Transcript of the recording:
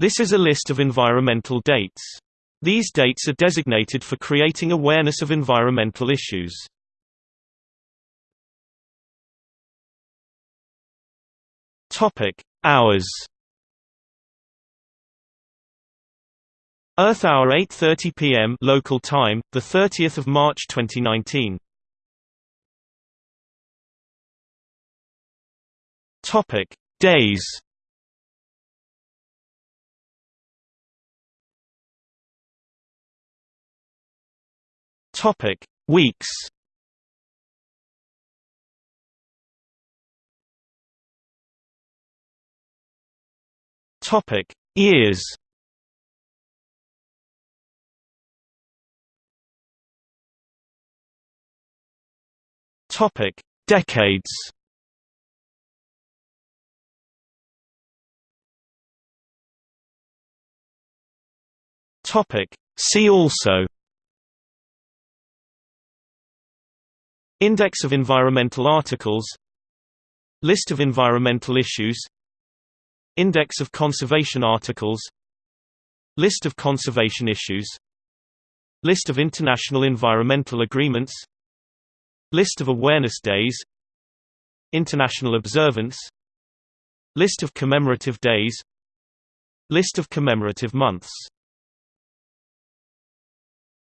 This is a list of environmental dates. These dates are designated for creating awareness of environmental issues. Topic: Hours. Earth Hour 8:30 p.m. local time, the 30th of March 2019. Topic: Days. Topic: Weeks. Topic: Years. Topic: Decades. Topic: See also Index of environmental articles. List of environmental issues. Index of conservation articles. List of conservation issues. List of international environmental agreements. List of awareness days. International observance. List of commemorative days. List of commemorative months